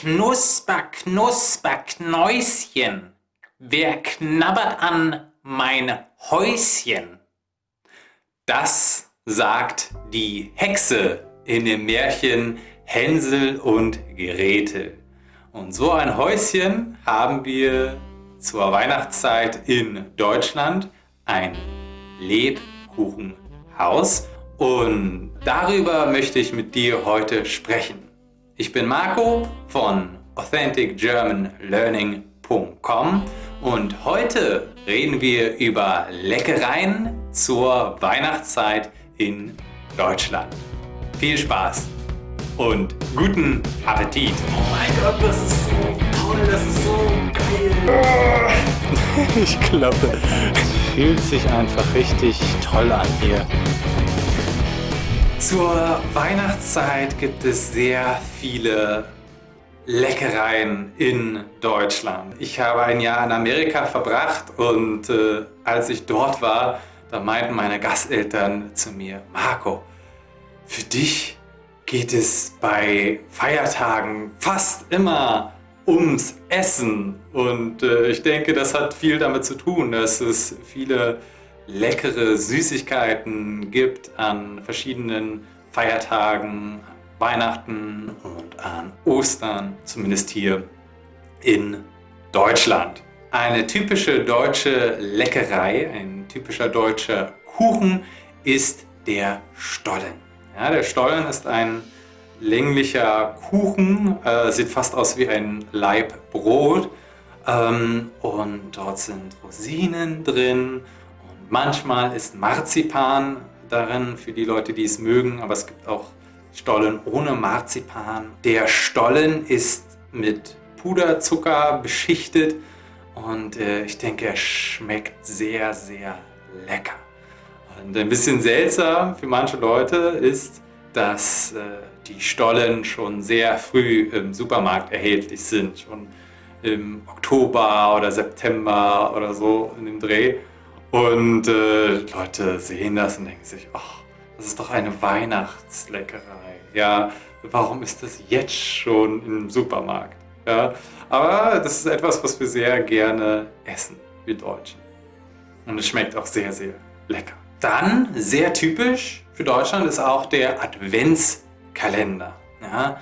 Knusper, Knusper, Knäuschen, wer knabbert an mein Häuschen? Das sagt die Hexe in dem Märchen Hänsel und Gretel. Und so ein Häuschen haben wir zur Weihnachtszeit in Deutschland, ein Lebkuchenhaus. Und darüber möchte ich mit dir heute sprechen. Ich bin Marco von AuthenticGermanLearning.com und heute reden wir über Leckereien zur Weihnachtszeit in Deutschland. Viel Spaß und guten Appetit! Oh mein Gott, das ist so toll, das ist so geil! Ich glaube, es fühlt sich einfach richtig toll an hier. Zur Weihnachtszeit gibt es sehr viele Leckereien in Deutschland. Ich habe ein Jahr in Amerika verbracht und äh, als ich dort war, da meinten meine Gasteltern zu mir, Marco, für dich geht es bei Feiertagen fast immer ums Essen. Und äh, ich denke, das hat viel damit zu tun, dass es viele leckere Süßigkeiten gibt an verschiedenen Feiertagen, Weihnachten und an Ostern, zumindest hier in Deutschland. Eine typische deutsche Leckerei, ein typischer deutscher Kuchen ist der Stollen. Ja, der Stollen ist ein länglicher Kuchen, äh, sieht fast aus wie ein Laib Brot ähm, und dort sind Rosinen drin Manchmal ist Marzipan darin, für die Leute, die es mögen, aber es gibt auch Stollen ohne Marzipan. Der Stollen ist mit Puderzucker beschichtet und äh, ich denke, er schmeckt sehr, sehr lecker. Und ein bisschen seltsam für manche Leute ist, dass äh, die Stollen schon sehr früh im Supermarkt erhältlich sind, schon im Oktober oder September oder so in dem Dreh. Und äh, Leute sehen das und denken sich, ach, das ist doch eine Weihnachtsleckerei. Ja, warum ist das jetzt schon im Supermarkt? Ja, aber das ist etwas, was wir sehr gerne essen, wir Deutschen. Und es schmeckt auch sehr, sehr lecker. Dann, sehr typisch für Deutschland, ist auch der Adventskalender. Ja,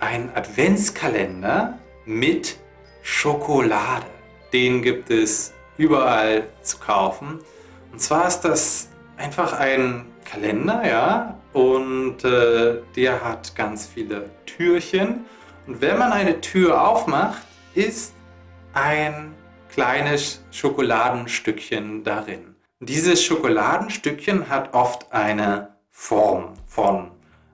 ein Adventskalender mit Schokolade. Den gibt es überall zu kaufen. Und zwar ist das einfach ein Kalender, ja, und äh, der hat ganz viele Türchen. Und wenn man eine Tür aufmacht, ist ein kleines Schokoladenstückchen darin. Dieses Schokoladenstückchen hat oft eine Form von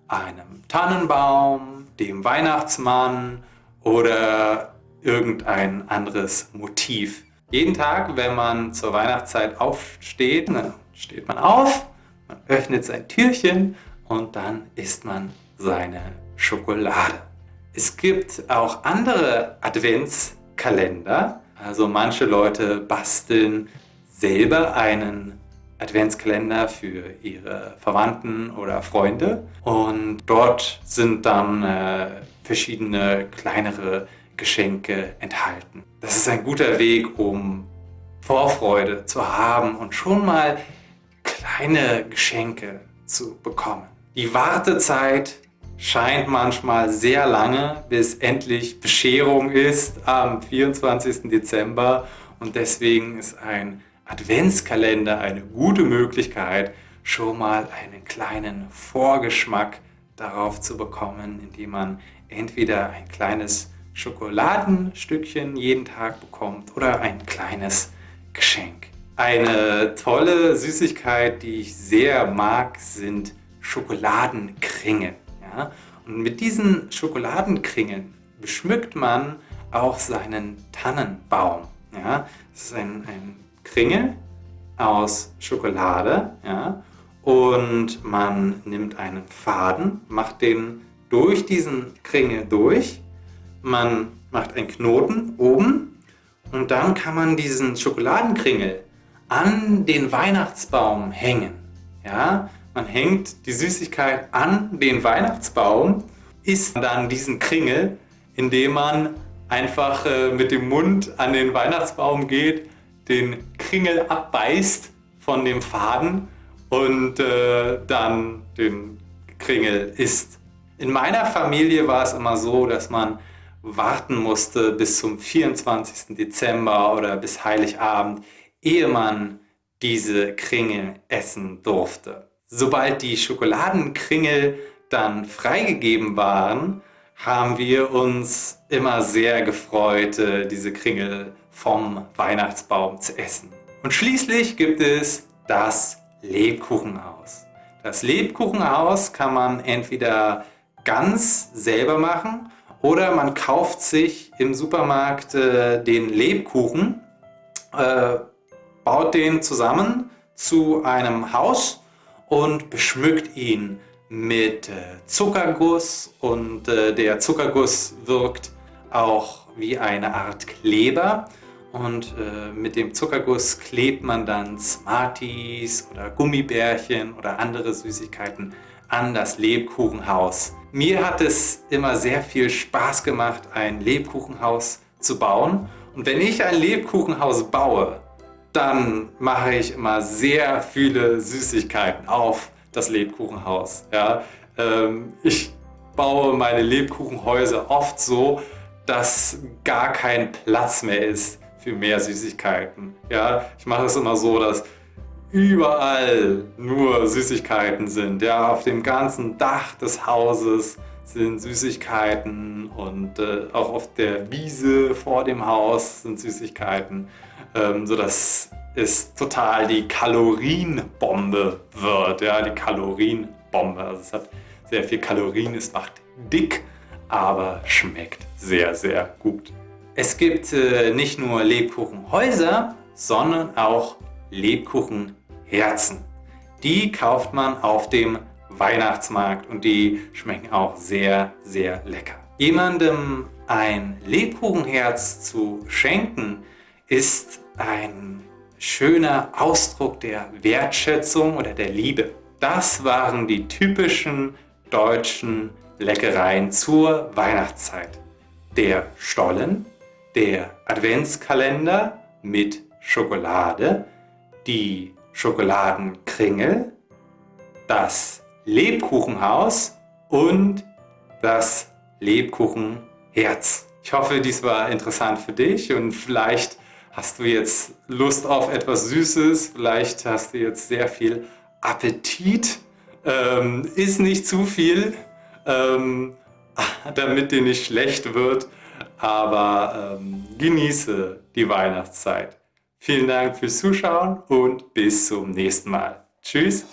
einem Tannenbaum, dem Weihnachtsmann oder irgendein anderes Motiv. Jeden Tag, wenn man zur Weihnachtszeit aufsteht, dann steht man auf, man öffnet sein Türchen und dann isst man seine Schokolade. Es gibt auch andere Adventskalender. Also manche Leute basteln selber einen Adventskalender für ihre Verwandten oder Freunde. Und dort sind dann äh, verschiedene kleinere Geschenke enthalten. Das ist ein guter Weg, um Vorfreude zu haben und schon mal kleine Geschenke zu bekommen. Die Wartezeit scheint manchmal sehr lange, bis endlich Bescherung ist am 24. Dezember und deswegen ist ein Adventskalender eine gute Möglichkeit, schon mal einen kleinen Vorgeschmack darauf zu bekommen, indem man entweder ein kleines Schokoladenstückchen jeden Tag bekommt oder ein kleines Geschenk. Eine tolle Süßigkeit, die ich sehr mag, sind Schokoladenkringel. Ja? Und mit diesen Schokoladenkringeln beschmückt man auch seinen Tannenbaum. Ja? Das ist ein, ein Kringel aus Schokolade ja? und man nimmt einen Faden, macht den durch diesen Kringel durch man macht einen Knoten oben und dann kann man diesen Schokoladenkringel an den Weihnachtsbaum hängen. Ja, man hängt die Süßigkeit an den Weihnachtsbaum, isst dann diesen Kringel indem man einfach äh, mit dem Mund an den Weihnachtsbaum geht, den Kringel abbeißt von dem Faden und äh, dann den Kringel isst. In meiner Familie war es immer so, dass man warten musste bis zum 24. Dezember oder bis Heiligabend, ehe man diese Kringel essen durfte. Sobald die Schokoladenkringel dann freigegeben waren, haben wir uns immer sehr gefreut, äh, diese Kringel vom Weihnachtsbaum zu essen. Und schließlich gibt es das Lebkuchenhaus. Das Lebkuchenhaus kann man entweder ganz selber machen oder man kauft sich im Supermarkt äh, den Lebkuchen, äh, baut den zusammen zu einem Haus und beschmückt ihn mit äh, Zuckerguss und äh, der Zuckerguss wirkt auch wie eine Art Kleber und äh, mit dem Zuckerguss klebt man dann Smarties oder Gummibärchen oder andere Süßigkeiten an das Lebkuchenhaus. Mir hat es immer sehr viel Spaß gemacht, ein Lebkuchenhaus zu bauen. Und wenn ich ein Lebkuchenhaus baue, dann mache ich immer sehr viele Süßigkeiten auf das Lebkuchenhaus. Ja? Ähm, ich baue meine Lebkuchenhäuser oft so, dass gar kein Platz mehr ist für mehr Süßigkeiten. Ja, ich mache es immer so, dass überall nur Süßigkeiten sind. Ja, auf dem ganzen Dach des Hauses sind Süßigkeiten und äh, auch auf der Wiese vor dem Haus sind Süßigkeiten, ähm, sodass es total die Kalorienbombe wird. Ja, die Kalorienbombe. Also es hat sehr viel Kalorien, es macht dick, aber schmeckt sehr, sehr gut. Es gibt äh, nicht nur Lebkuchenhäuser, sondern auch Lebkuchenherzen. Die kauft man auf dem Weihnachtsmarkt und die schmecken auch sehr, sehr lecker. Jemandem ein Lebkuchenherz zu schenken, ist ein schöner Ausdruck der Wertschätzung oder der Liebe. Das waren die typischen deutschen Leckereien zur Weihnachtszeit. Der Stollen, der Adventskalender mit Schokolade, die Schokoladenkringel, das Lebkuchenhaus und das Lebkuchenherz. Ich hoffe, dies war interessant für dich und vielleicht hast du jetzt Lust auf etwas Süßes, vielleicht hast du jetzt sehr viel Appetit. Ähm, isst nicht zu viel, ähm, damit dir nicht schlecht wird aber ähm, genieße die Weihnachtszeit. Vielen Dank fürs Zuschauen und bis zum nächsten Mal. Tschüss!